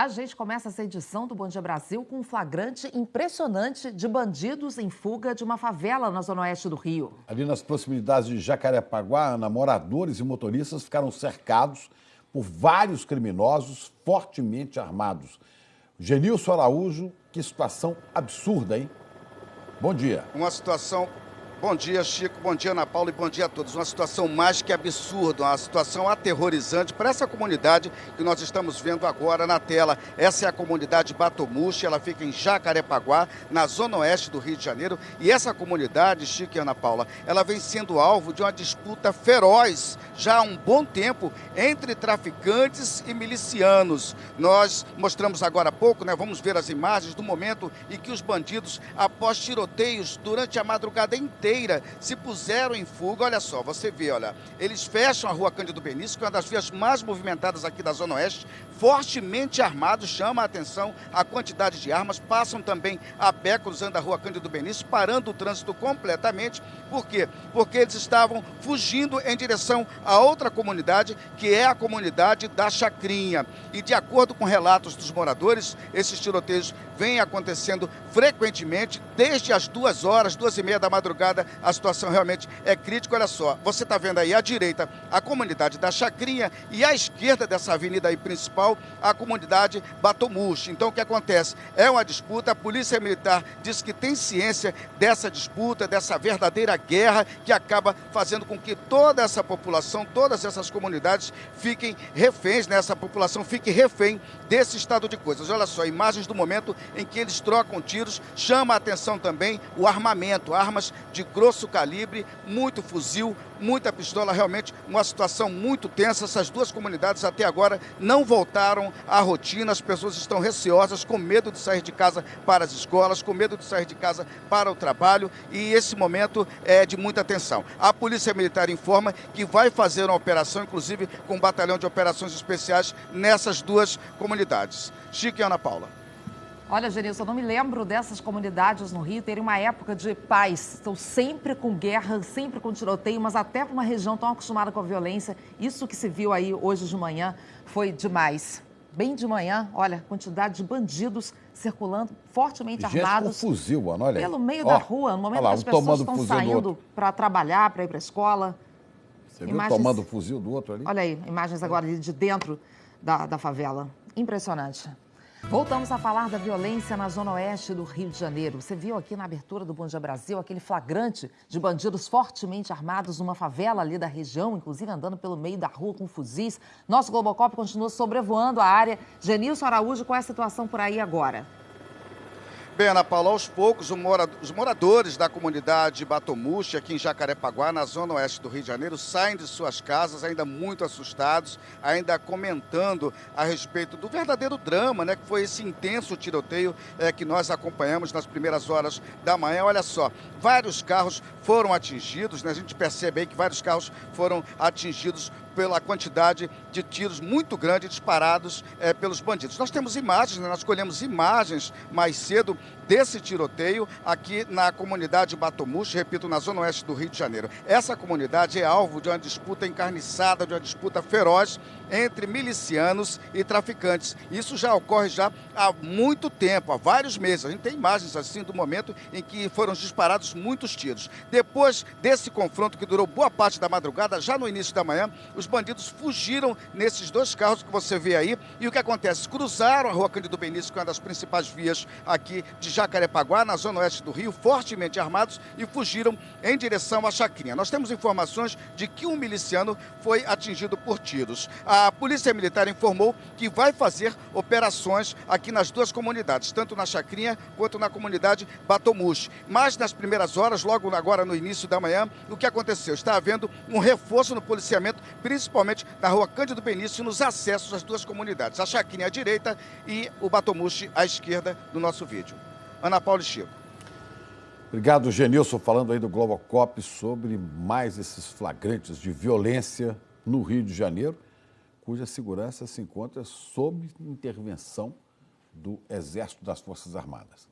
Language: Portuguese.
A gente começa essa edição do Bom Dia Brasil com um flagrante impressionante de bandidos em fuga de uma favela na zona oeste do Rio. Ali nas proximidades de Jacarepaguá, moradores e motoristas ficaram cercados por vários criminosos fortemente armados. Genilson Araújo, que situação absurda, hein? Bom dia. Uma situação Bom dia, Chico. Bom dia, Ana Paula. E bom dia a todos. Uma situação mais que absurda, uma situação aterrorizante para essa comunidade que nós estamos vendo agora na tela. Essa é a comunidade Batomuxi, ela fica em Jacarepaguá, na zona oeste do Rio de Janeiro. E essa comunidade, Chico e Ana Paula, ela vem sendo alvo de uma disputa feroz já há um bom tempo entre traficantes e milicianos. Nós mostramos agora há pouco, né? Vamos ver as imagens do momento em que os bandidos, após tiroteios durante a madrugada inteira, se puseram em fuga. Olha só, você vê, olha, eles fecham a rua Cândido Benício, que é uma das vias mais movimentadas aqui da Zona Oeste, fortemente armados, chama a atenção a quantidade de armas, passam também a pé cruzando a rua Cândido Benício, parando o trânsito completamente. Por quê? Porque eles estavam fugindo em direção a outra comunidade, que é a comunidade da Chacrinha. E de acordo com relatos dos moradores, esses tiroteios vêm acontecendo frequentemente, desde as duas horas, duas e meia da madrugada, a situação realmente é crítica. Olha só, você está vendo aí à direita a comunidade da Chacrinha e à esquerda dessa avenida aí principal, a comunidade Batomuxi. Então o que acontece? É uma disputa, a Polícia Militar diz que tem ciência dessa disputa, dessa verdadeira guerra que acaba fazendo com que toda essa população, todas essas comunidades fiquem reféns, né? essa população fique refém desse estado de coisas. Olha só, imagens do momento em que eles trocam tiros, chama a atenção também o armamento, armas de grosso calibre, muito fuzil, muita pistola, realmente uma situação muito tensa. Essas duas comunidades até agora não voltaram à rotina, as pessoas estão receosas, com medo de sair de casa para as escolas, com medo de sair de casa para o trabalho e esse momento é de muita tensão. A Polícia Militar informa que vai fazer uma operação, inclusive com um batalhão de operações especiais nessas duas comunidades. Chique e Ana Paula. Olha, Genilson, eu não me lembro dessas comunidades no Rio terem uma época de paz. Estão sempre com guerra, sempre com tiroteio, mas até para uma região tão acostumada com a violência, isso que se viu aí hoje de manhã foi demais. Bem de manhã, olha, quantidade de bandidos circulando, fortemente Gente armados. Com fuzil, mano, olha aí. Pelo meio da rua, no momento lá, que as pessoas estão saindo para trabalhar, para ir para a escola. Você viu imagens... tomando o fuzil do outro ali? Olha aí, imagens agora de dentro da, da favela. Impressionante. Voltamos a falar da violência na zona oeste do Rio de Janeiro. Você viu aqui na abertura do Bom Dia Brasil aquele flagrante de bandidos fortemente armados numa favela ali da região, inclusive andando pelo meio da rua com fuzis. Nosso Globocop continua sobrevoando a área. Genilson Araújo, qual é a situação por aí agora? Bem, Ana Paula, aos poucos, os moradores da comunidade Batomuxi, aqui em Jacarepaguá, na zona oeste do Rio de Janeiro, saem de suas casas ainda muito assustados, ainda comentando a respeito do verdadeiro drama, né, que foi esse intenso tiroteio é, que nós acompanhamos nas primeiras horas da manhã. Olha só, vários carros foram atingidos, né, a gente percebe aí que vários carros foram atingidos pela quantidade de tiros muito grande disparados é, pelos bandidos. Nós temos imagens, né? nós colhemos imagens mais cedo desse tiroteio aqui na comunidade Batomuxi, repito, na zona oeste do Rio de Janeiro. Essa comunidade é alvo de uma disputa encarniçada, de uma disputa feroz entre milicianos e traficantes. Isso já ocorre já há muito tempo, há vários meses. A gente tem imagens assim do momento em que foram disparados muitos tiros. Depois desse confronto que durou boa parte da madrugada, já no início da manhã, os bandidos fugiram nesses dois carros que você vê aí. E o que acontece? Cruzaram a rua Cândido Benício, que é uma das principais vias aqui de Jacarepaguá, na zona oeste do Rio, fortemente armados e fugiram em direção à Chacrinha. Nós temos informações de que um miliciano foi atingido por tiros. A Polícia Militar informou que vai fazer operações aqui nas duas comunidades, tanto na Chacrinha quanto na comunidade Batomuxi. Mas nas primeiras horas, logo agora no início da manhã, o que aconteceu? Está havendo um reforço no policiamento, principalmente na rua Cândido Benício, nos acessos às duas comunidades, a Chacrinha à direita e o Batomuxi à esquerda do nosso vídeo. Ana Paula e Chico. Obrigado, Genilson, falando aí do Globocop sobre mais esses flagrantes de violência no Rio de Janeiro, cuja segurança se encontra sob intervenção do Exército das Forças Armadas.